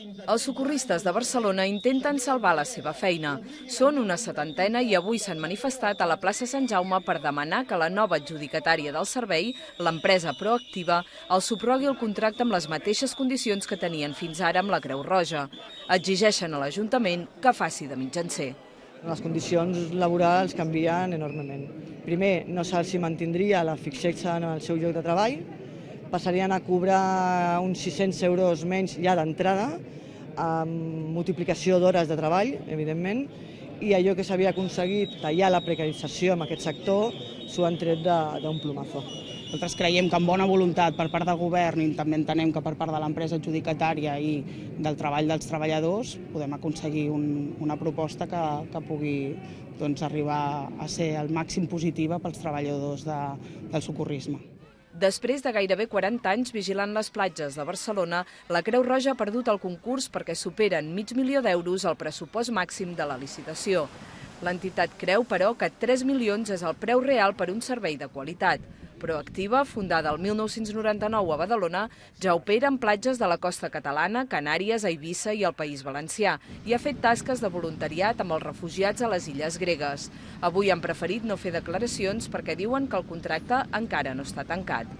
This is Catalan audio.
Els socorristes de Barcelona intenten salvar la seva feina. Són una setantena i avui s'han manifestat a la plaça Sant Jaume per demanar que la nova adjudicatària del servei, l'empresa proactiva, els suprogui el contracte amb les mateixes condicions que tenien fins ara amb la Creu Roja. Exigeixen a l'Ajuntament que faci de mitjancer. Les condicions laborals canvien enormement. Primer, no se'ls mantindria la fixexa en el seu lloc de treball, passarien a cobrar uns 600 euros menys ja d'entrada, amb multiplicació d'hores de treball, evidentment, i allò que s'havia aconseguit tallar la precarització en aquest sector s'ho han tret d'un plumazo. Nosaltres creiem que amb bona voluntat per part del govern i també entenem que per part de l'empresa adjudicatària i del treball dels treballadors podem aconseguir un, una proposta que, que pugui doncs, arribar a ser el màxim positiva pels treballadors de, del socorrisme. Després de gairebé 40 anys vigilant les platges de Barcelona, la Creu Roja ha perdut el concurs perquè superen mig milió d'euros el pressupost màxim de la licitació. L'entitat creu, però, que 3 milions és el preu real per un servei de qualitat. Proactiva, fundada el 1999 a Badalona, ja opera en platges de la costa catalana, Canàries, Eivissa i el País Valencià i ha fet tasques de voluntariat amb els refugiats a les illes gregues. Avui han preferit no fer declaracions perquè diuen que el contracte encara no està tancat.